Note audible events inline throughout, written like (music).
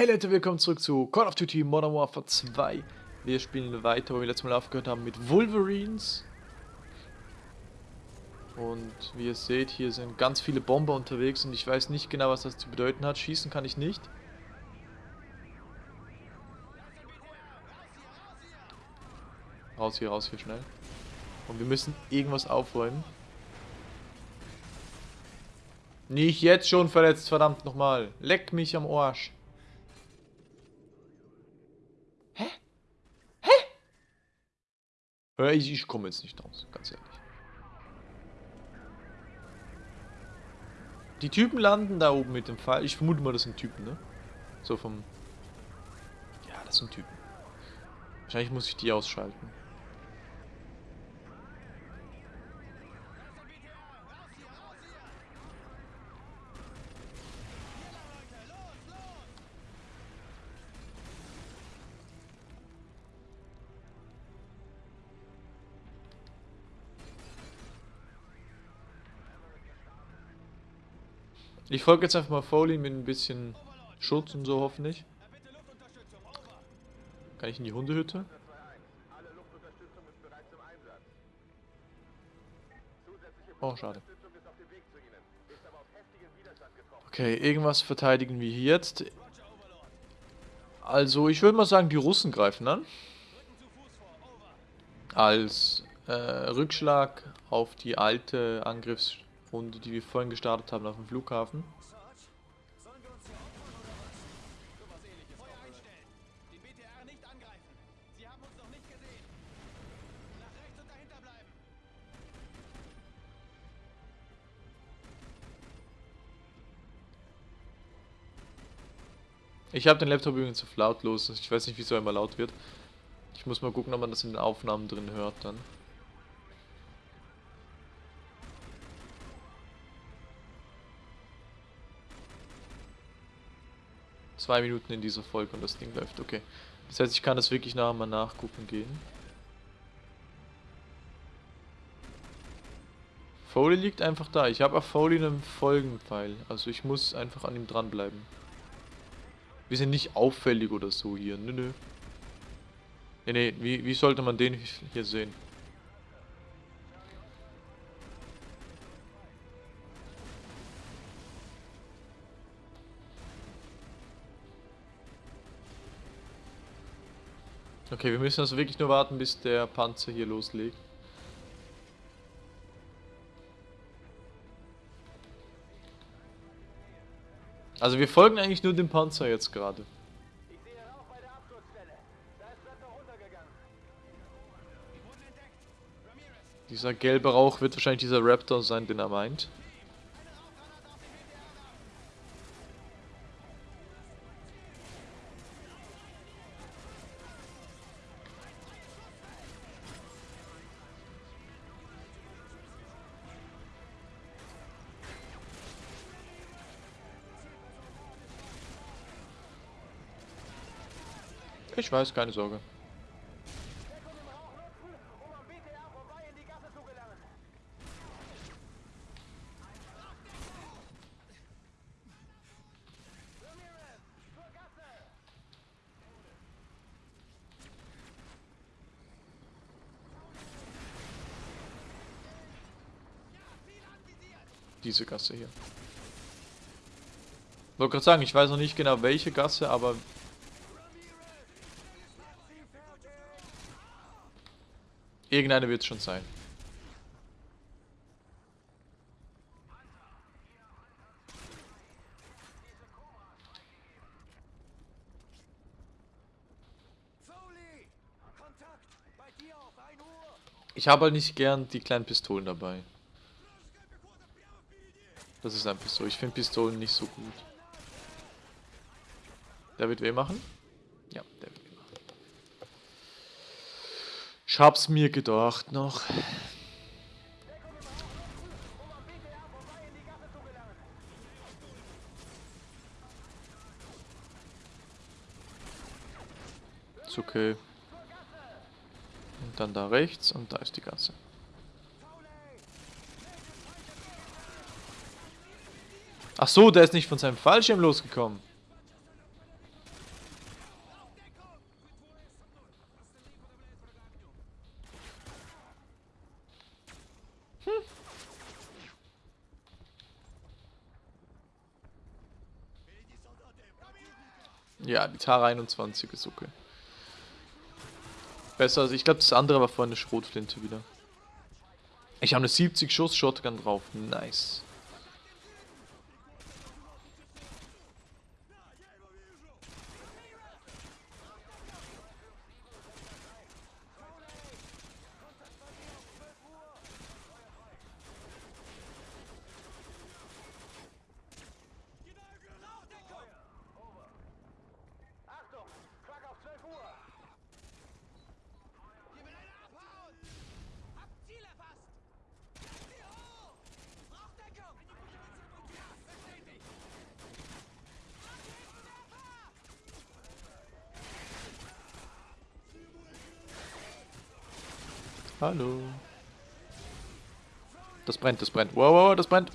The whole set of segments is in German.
Hey Leute, willkommen zurück zu Call of Duty Modern Warfare 2. Wir spielen weiter, wo wir letztes Mal aufgehört haben mit Wolverines. Und wie ihr seht, hier sind ganz viele Bomber unterwegs und ich weiß nicht genau, was das zu bedeuten hat. Schießen kann ich nicht. Raus hier, raus hier, schnell. Und wir müssen irgendwas aufräumen. Nicht jetzt schon verletzt, verdammt nochmal. Leck mich am Arsch. Hä? Hä? Ich, ich komme jetzt nicht raus, ganz ehrlich. Die Typen landen da oben mit dem Pfeil. Ich vermute mal, das sind Typen, ne? So vom... Ja, das sind Typen. Wahrscheinlich muss ich die ausschalten. Ich folge jetzt einfach mal Foley mit ein bisschen Schutz und so hoffentlich. Kann ich in die Hundehütte? Oh, schade. Okay, irgendwas verteidigen wir hier jetzt. Also, ich würde mal sagen, die Russen greifen an. Als äh, Rückschlag auf die alte Angriffs... Runde, die wir vorhin gestartet haben auf dem Flughafen. Ich habe den Laptop übrigens auf lautlos. Ich weiß nicht, wieso er immer laut wird. Ich muss mal gucken, ob man das in den Aufnahmen drin hört dann. Zwei Minuten in dieser Folge und das Ding läuft. Okay. Das heißt, ich kann das wirklich nachher mal nachgucken gehen. Foley liegt einfach da. Ich habe auf Foley einen Folgenpfeil. Also ich muss einfach an ihm dranbleiben. Wir sind nicht auffällig oder so hier. Nö, nö. Nee, nee. Wie, wie sollte man den hier sehen? Okay, wir müssen also wirklich nur warten, bis der Panzer hier loslegt. Also wir folgen eigentlich nur dem Panzer jetzt gerade. Dieser gelbe Rauch wird wahrscheinlich dieser Raptor sein, den er meint. Ich weiß, keine Sorge. Diese Gasse hier. Ich wollte gerade sagen, ich weiß noch nicht genau welche Gasse, aber Irgendeine wird es schon sein. Ich habe halt nicht gern die kleinen Pistolen dabei. Das ist einfach so. Ich finde Pistolen nicht so gut. Der wird weh machen? Ja, der wird ich hab's mir gedacht noch. Ist okay. Und dann da rechts und da ist die Gasse. Ach so, der ist nicht von seinem Fallschirm losgekommen. Tara 21 ist okay. Besser als, ich glaube das andere war vorhin eine Schrotflinte wieder. Ich habe eine 70 Schuss Shotgun drauf. Nice. Hallo. Das brennt, das brennt. Wow, wow, das brennt.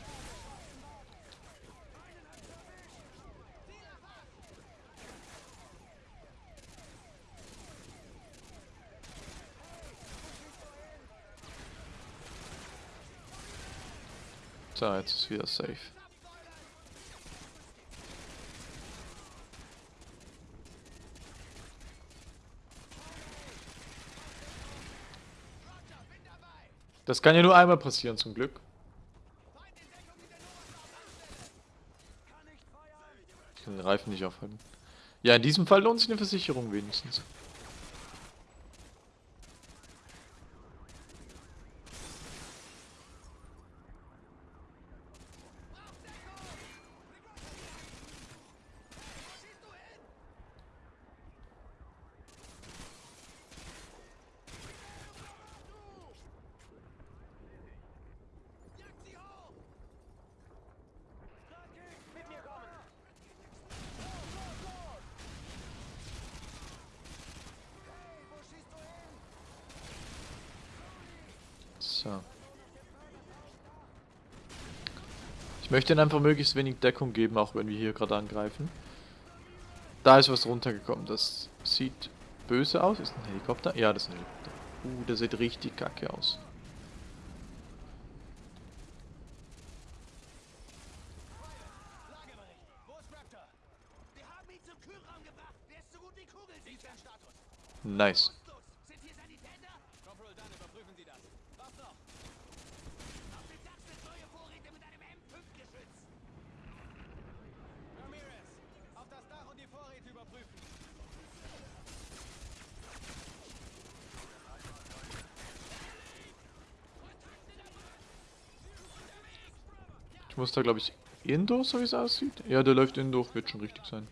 So, jetzt ist wieder safe. Das kann ja nur einmal passieren, zum Glück. Ich kann den Reifen nicht aufhalten. Ja, in diesem Fall lohnt sich eine Versicherung wenigstens. So. Ich möchte ihnen einfach möglichst wenig Deckung geben, auch wenn wir hier gerade angreifen. Da ist was runtergekommen. Das sieht böse aus. Ist ein Helikopter? Ja, das ist ein Helikopter. Uh, der sieht richtig kacke aus. Nice. Ich muss da, glaube ich, Indoor, so wie es aussieht. Ja, der läuft Indoor, wird schon richtig sein.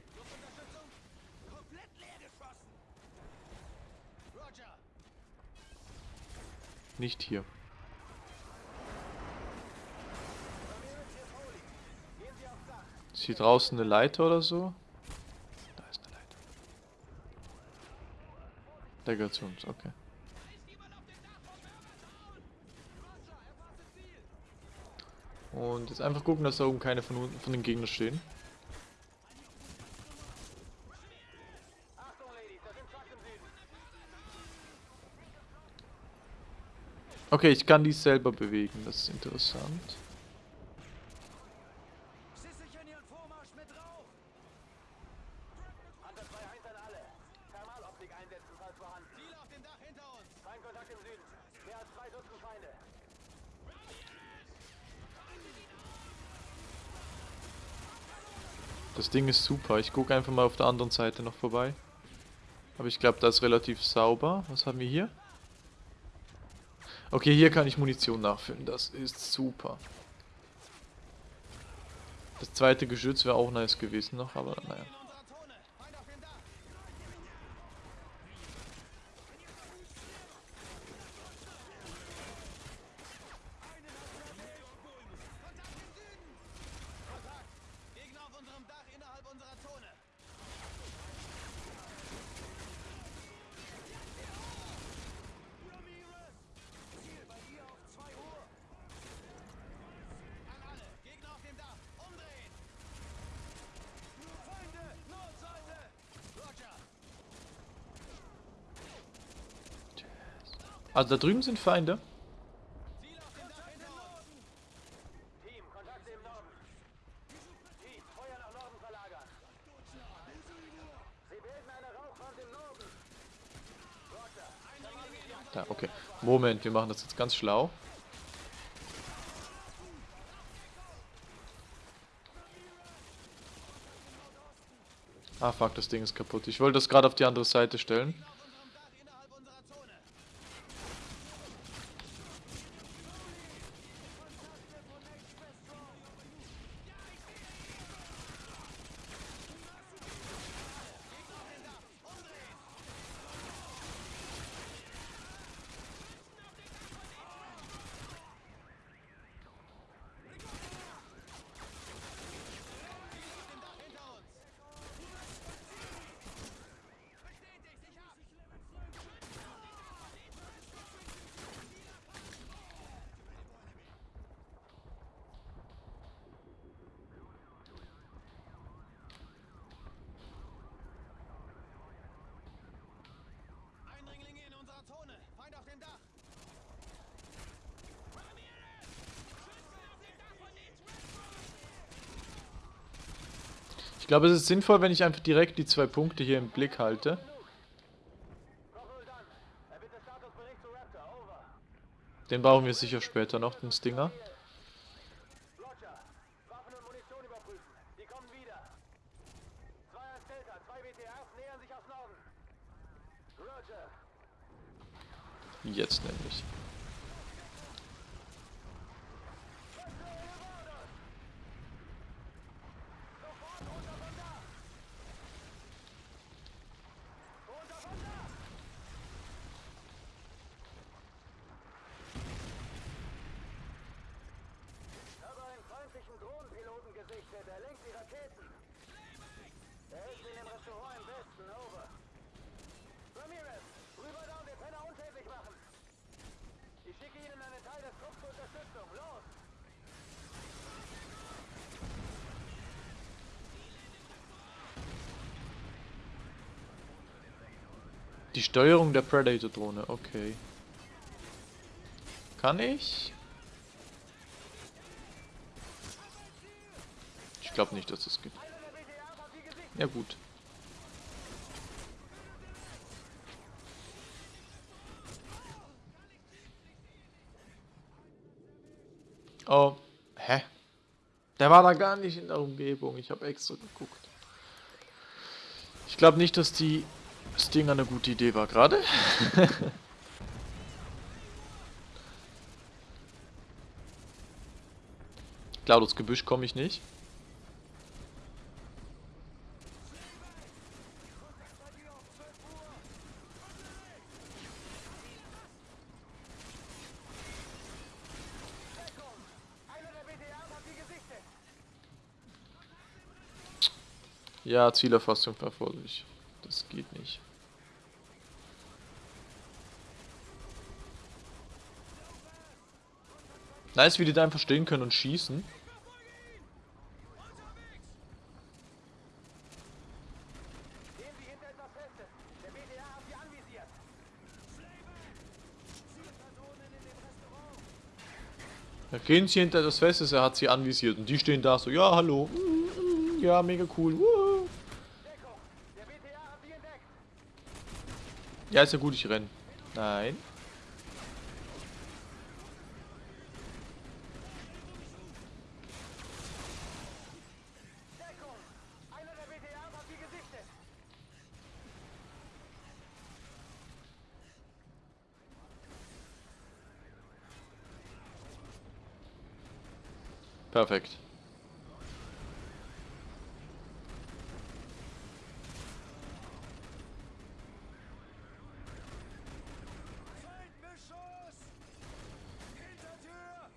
Nicht hier. Ist hier draußen eine Leiter oder so? Da ist eine Leiter. Der gehört zu uns, okay. Und jetzt einfach gucken, dass da oben keine von, von den Gegnern stehen. Okay, ich kann die selber bewegen, das ist interessant. Ding ist super. Ich gucke einfach mal auf der anderen Seite noch vorbei. Aber ich glaube, das ist relativ sauber. Was haben wir hier? Okay, hier kann ich Munition nachfüllen. Das ist super. Das zweite Geschütz wäre auch nice gewesen noch, aber naja. Also da drüben sind Feinde. Da, okay. Moment, wir machen das jetzt ganz schlau. Ah, fuck, das Ding ist kaputt. Ich wollte das gerade auf die andere Seite stellen. Ich glaube, es ist sinnvoll, wenn ich einfach direkt die zwei Punkte hier im Blick halte. Den brauchen wir sicher später noch, den Stinger. Roger. Waffen und Munition überprüfen. Die kommen wieder. Zwei als Delta. Zwei BTRs nähern sich aus Norden. Roger. Jetzt nämlich. Ich habe einen feindlichen Drohnenpiloten gesichtet. Er lenkt die Raketen. Er ist in dem Restaurant im Westen. Over. Ramirez, rüber da und den Penner unschädlich machen. Ich schicke Ihnen einen Teil des Trupps zur Unterstützung. Los! Die Steuerung der Predator-Drohne, okay. Kann ich? Ich glaube nicht, dass das geht. Ja gut. Oh, hä? Der war da gar nicht in der Umgebung. Ich habe extra geguckt. Ich glaube nicht, dass die Stinger eine gute Idee war gerade. Klar, durchs Gebüsch komme ich nicht. Ja, Zielerfassung erforderlich. Das geht nicht. Nice, wie die da einfach stehen können und schießen. Da gehen sie hinter das Festes, er hat sie anvisiert. Und die stehen da so, ja, hallo. Ja, mega cool. Wuhu. Deckung. Der BTR hat Sie entdeckt. Ja, ist ja gut, ich renn. Nein. Perfekt. Feindbeschuss! Hintertür!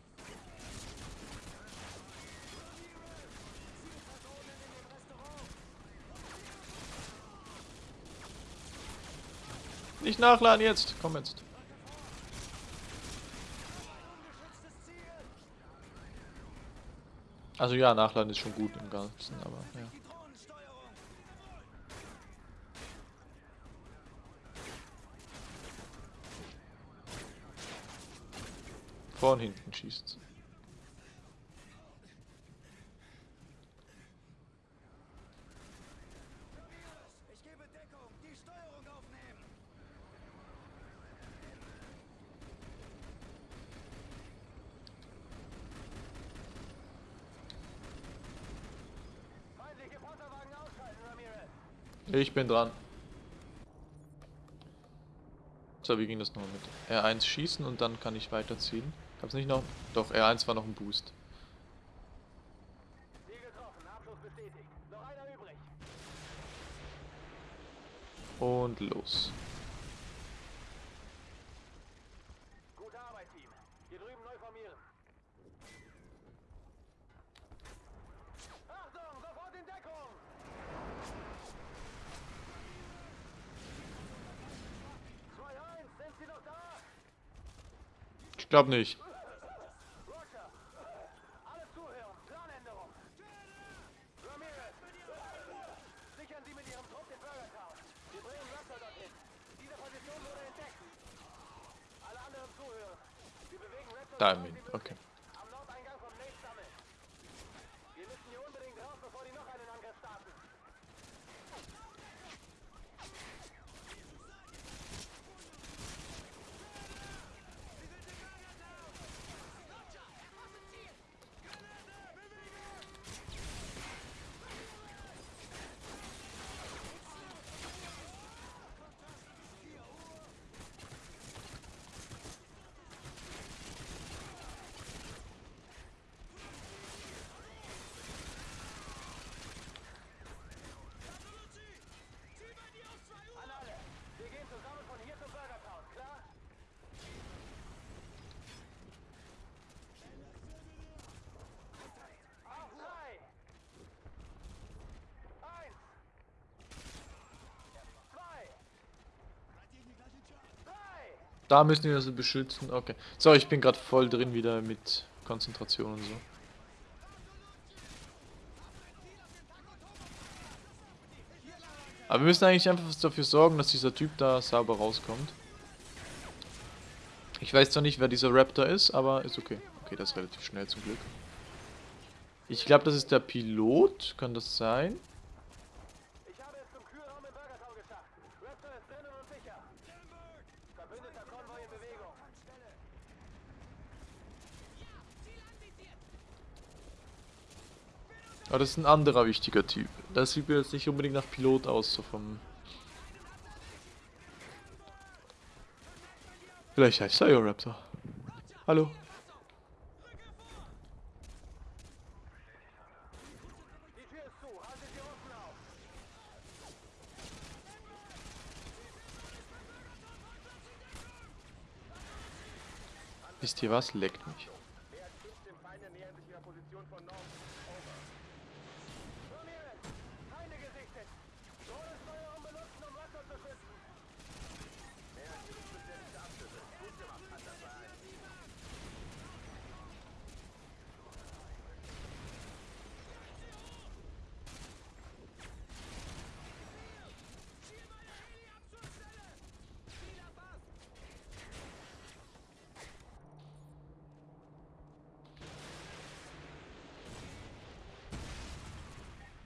Zielpersonen in dem Restaurant. Nicht nachladen jetzt. Komm jetzt. Also ja, nachladen ist schon gut im Ganzen, aber ja. Vor hinten schießt. Ich gebe Deckung. Die Steuerung aufnehmen. Ich bin dran. So, wie ging das nochmal mit? R1 schießen und dann kann ich weiterziehen. Gab's nicht noch? Doch, R1 war noch ein Boost. Und los. Gute Arbeit, Team. Hier drüben neu formieren. Achtung, sofort in Deckung! Zwei eins, sind Sie noch da? Ich glaube nicht. Roger. Alle zuhören. Planänderung. Ramirez. Sichern Sie mit Ihrem Trupp den Burger Town. Wir bringen Raptor dorthin. Diese Position wurde entdeckt. Alle anderen zuhören. Wir bewegen Raptor Da im weit wie Wind, okay. möglich. Am Nordeingang vom Lake sammeln. Wir müssen hier unbedingt raus, bevor die noch einen Angriff starten. An alle. Wir gehen zusammen von hier zum Burger Town, klar? Auf drei. Eins. Zwei. Drei. Da müssen wir sie beschützen. Okay. So, ich bin gerade voll drin wieder mit Konzentration und so. Aber wir müssen eigentlich einfach dafür sorgen, dass dieser Typ da sauber rauskommt. Ich weiß zwar nicht, wer dieser Raptor ist, aber ist okay. Okay, das ist relativ schnell zum Glück. Ich glaube, das ist der Pilot. Kann das sein? Ich habe es zum Kühlraum im Burger Town geschafft. Raptor ist drinnen und sicher. Verbündeter Konvoi in Bewegung. Aber das ist ein anderer wichtiger Typ. Das sieht mir jetzt nicht unbedingt nach Pilot aus, so vom... Vielleicht heißt er ja Raptor. Hallo. Wisst ihr was? Leckt mich. Mehr als 15 Feinde nähern sich ihrer Position von Norden. Over. Ramirez, Feinde gesichtet. Drohnensteuerung benutzen, um Raptor zu schützen. Mehr als genug bestätigte Abschüsse. Gut gemacht, Hunter 2-1.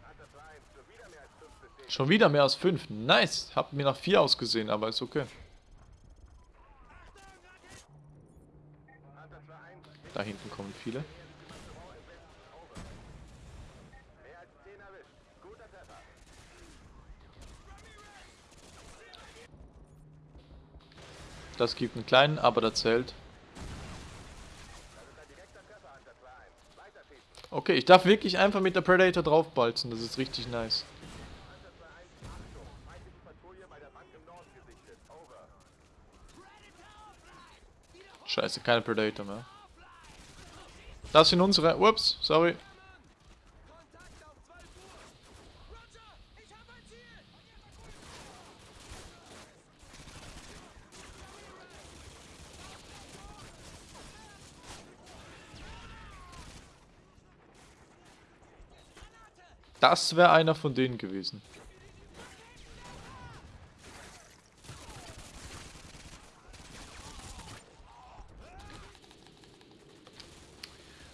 Hunter 2-1, schon wieder mehr als 5 bestätigt. Schon wieder mehr als 5. Nice. Hab mir nach 4 ausgesehen, aber ist okay. Hunter 2-1, Da hinten kommen viele. mehr als 10 erwischt. Guter Treffer. Das gibt einen kleinen, aber der zählt. Das ist ein direkter Treffer, Hunter 2-1. Weiter schießen. Okay, ich darf wirklich einfach mit der Predator draufbalzen. Das ist richtig nice. Hunter 2-1, Achtung. Feindliche Patrouille bei der Bank im Norden gesichtet. Over. Scheiße, keine Predator mehr. Das sind unsere. Ups, sorry. Das wäre einer von denen gewesen.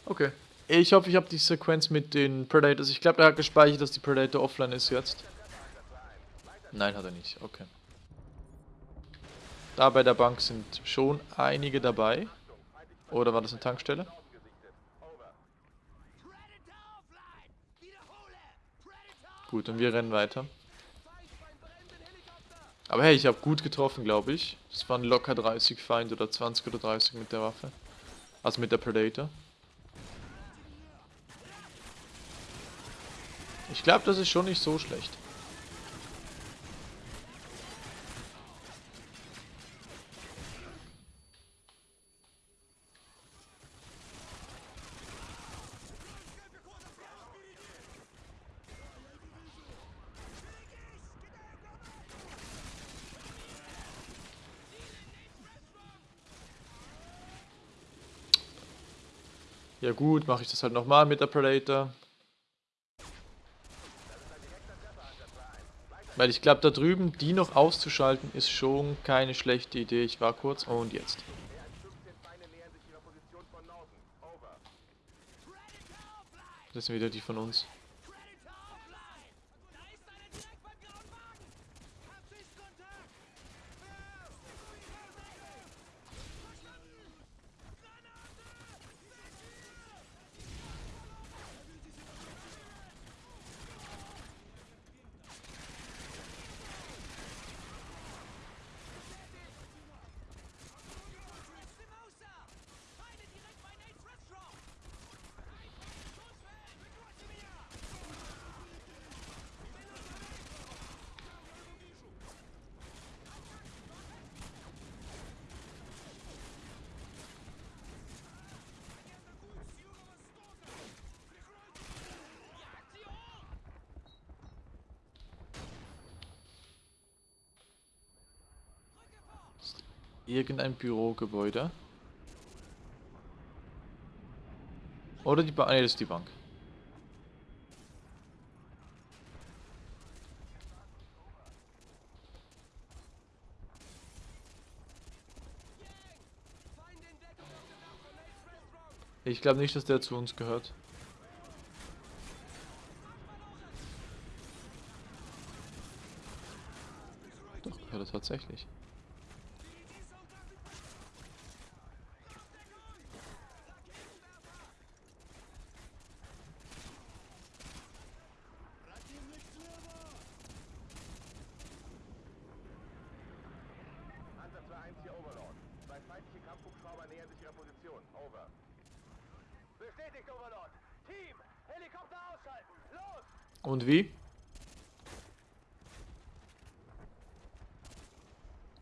Okay. Ich hoffe, ich habe die Sequenz mit den Predators. Ich glaube, er hat gespeichert, dass die Predator offline ist jetzt. Nein, hat er nicht. Okay. Da bei der Bank sind schon einige dabei. Oder war das eine Tankstelle? Gut, und wir rennen weiter. Aber hey, ich habe gut getroffen, glaube ich. Es waren locker 30 Feinde oder 20 oder 30 mit der Waffe. Also mit der Predator. Ich glaube, das ist schon nicht so schlecht. Ja gut, mache ich das halt nochmal mit der Predator. Weil ich glaube, da drüben die noch auszuschalten, ist schon keine schlechte Idee. Ich war kurz und jetzt. Das sind wieder die von uns. Irgendein Bürogebäude. Oder die Bank. Nee, das ist die Bank. Ich glaube nicht, dass der zu uns gehört. Doch, gehört er tatsächlich. Panzer 2-1 hier Overlord. Zwei feindliche Kampfhubschrauber nähern sich ihrer Position. Over. Bestätigt, Overlord. Team, Helikopter ausschalten. Los! Und wie?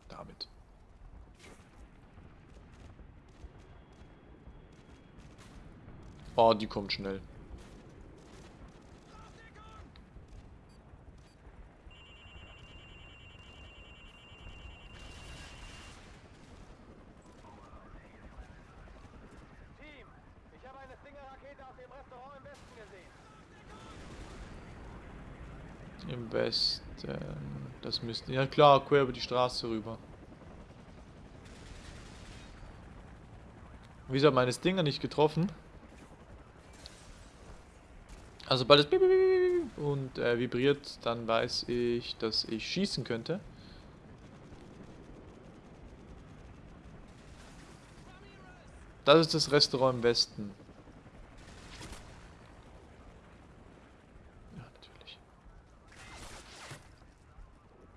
Damit. Oh, die kommt schnell. Team, ich habe eine Stinger-Rakete aus dem Restaurant im Westen gesehen. Im Westen. Das müsste. Ja klar, quer über die Straße rüber. Wieso hat meine Stinger nicht getroffen? Also sobald es und äh, vibriert, dann weiß ich, dass ich schießen könnte. Das ist das Restaurant im Westen. Ja, natürlich.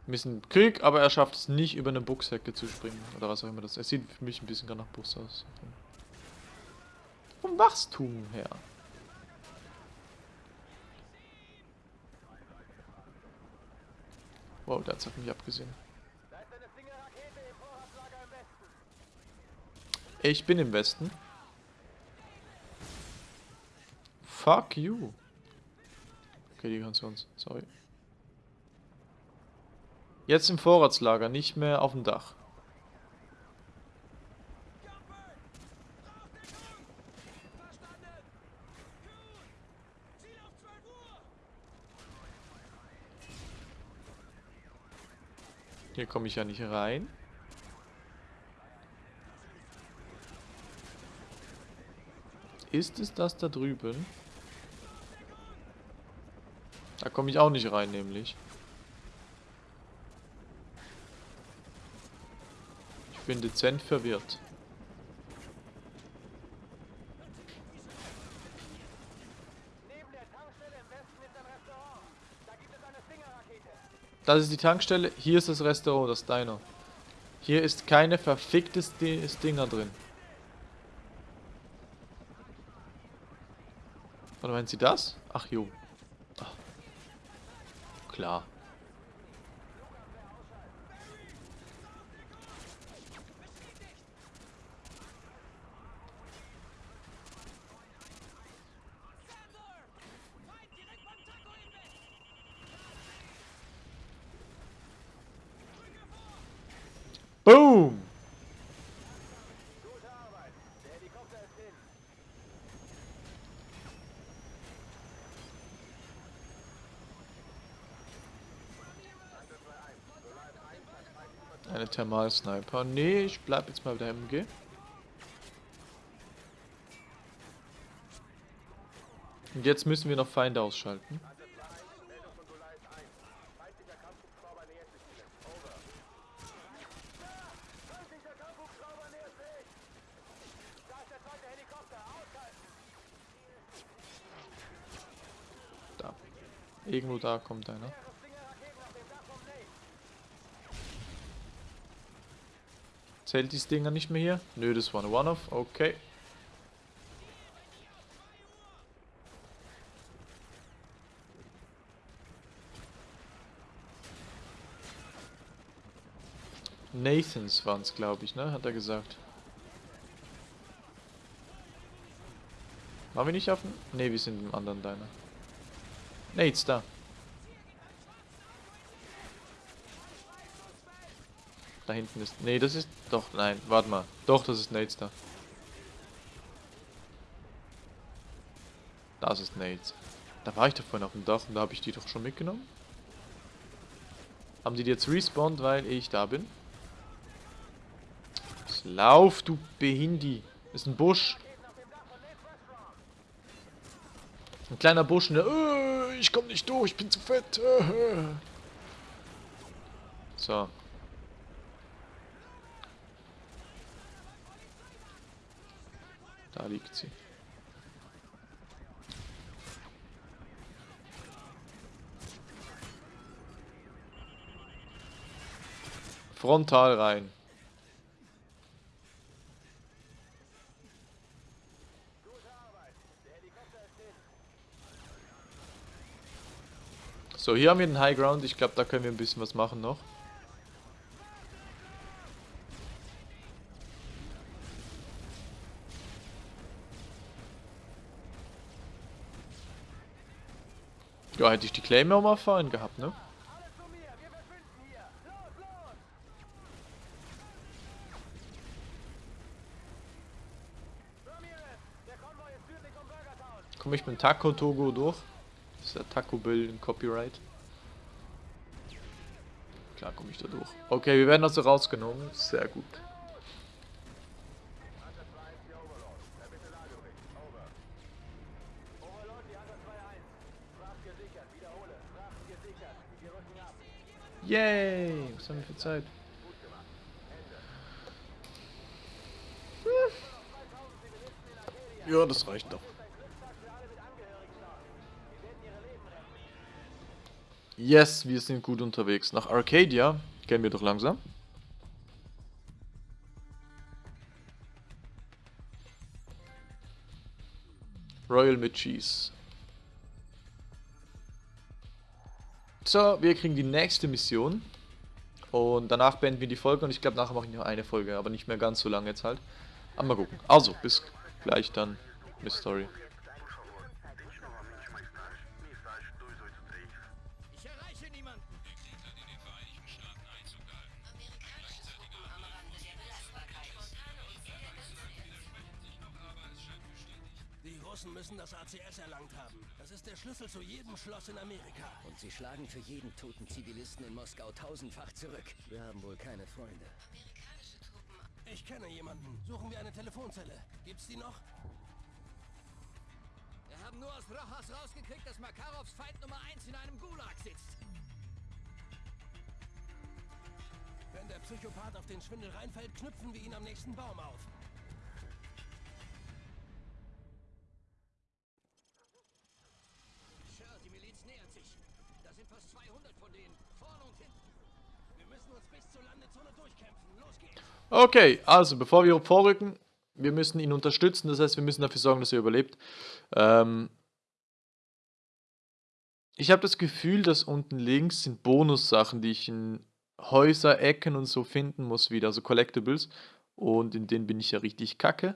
Ein bisschen Krieg, aber er schafft es nicht, über eine Buchshecke zu springen. Oder was auch immer das ist. Es sieht für mich ein bisschen gar nach Bus aus. Vom Wachstum her. Wow, der hat auf mich abgesehen. Ich bin im Westen. Fuck you. Okay, die kannst du uns. Sorry. Jetzt im Vorratslager, nicht mehr auf dem Dach. Hier komme ich ja nicht rein. Ist es das da drüben? Da komme ich auch nicht rein, nämlich. Ich bin dezent verwirrt. Neben der Tankstelle im Westen ist ein Restaurant. Da gibt es eine Stinger-Rakete. Das ist die Tankstelle. Hier ist das Restaurant, das Diner. Hier ist keine verficktes Di Stinger drin. Oder meinen Sie das? Ach jo. Ach. Klar. Eine Thermal-Sniper. Nee, ich bleib jetzt mal bei der MG. Und jetzt müssen wir noch Feinde ausschalten. Meldung von Goliath 1. Feindlicher Kampfhubschrauber nähert sich Ihnen. Over. Feindlicher Kampfhubschrauber nähert sich. Da ist der zweite Helikopter. Aushalten. Da. Irgendwo da kommt einer. Mehrere Stinger-Raketen auf dem Dach vom Nate. Zählt die Stinger nicht mehr hier? Nö, das war eine One-Off. Okay. Nathans waren es, glaube ich, ne? Hat er gesagt. Waren wir nicht auf dem... Ne, wir sind im anderen Diner. Nate's da. Da hinten ist... Ne, das ist... Doch, nein, warte mal. Doch, das ist Nate's da. Das ist Nate's. Da war ich doch vorhin auf dem Dach und da habe ich die doch schon mitgenommen. Haben die die jetzt respawned, weil ich da bin? Lauf, du Behindi. Ist ein Busch. Ein kleiner Busch, ne? Ich komm nicht durch, ich bin zu fett. (laughs) So. Da liegt sie. Frontal rein. So, hier haben wir den High Ground. Ich glaube, da können wir ein bisschen was machen noch. Ja, hätte ich die Claymore mal vorhin gehabt, ne? Komme ich mit Taco Togo durch? Das ist der Taco Bill in Copyright. Klar komme ich da durch. Okay, wir werden also rausgenommen. Sehr gut. Yay! Was haben wir für Zeit? Ja, das reicht doch. Yes, wir sind gut unterwegs. Nach Arcadia gehen wir doch langsam. Royal mit Cheese. So, wir kriegen die nächste Mission. Und danach beenden wir die Folge. Und ich glaube, nachher mache ich noch eine Folge. Aber nicht mehr ganz so lange jetzt halt. Aber mal gucken. Also, bis gleich dann mit Story. In Amerika. Und sie schlagen für jeden toten Zivilisten in Moskau tausendfach zurück. Wir haben wohl keine Freunde. Ich kenne jemanden. Suchen wir eine Telefonzelle. Gibt's die noch? Wir haben nur aus Rojas rausgekriegt, dass Makarovs Feind Nummer 1 in einem Gulag sitzt. Wenn der Psychopath auf den Schwindel reinfällt, knüpfen wir ihn am nächsten Baum auf. Okay, also bevor wir vorrücken, wir müssen ihn unterstützen. Das heißt, wir müssen dafür sorgen, dass er überlebt. Ähm ich habe das Gefühl, dass unten links sind Bonussachen, die ich in Häuser, Ecken und so finden muss wieder, also Collectibles. Und in denen bin ich ja richtig kacke.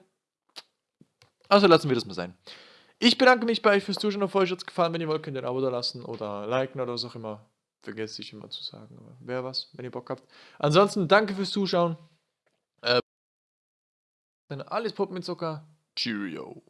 Also lassen wir das mal sein. Ich bedanke mich bei euch fürs Zuschauen. Auf euch hat es gefallen. Wenn ihr wollt, könnt ihr ein Abo da lassen oder liken oder was auch immer. Vergesse ich immer zu sagen. Wer was, wenn ihr Bock habt. Ansonsten danke fürs Zuschauen. Äh, alles Pop mit Zucker. Cheerio.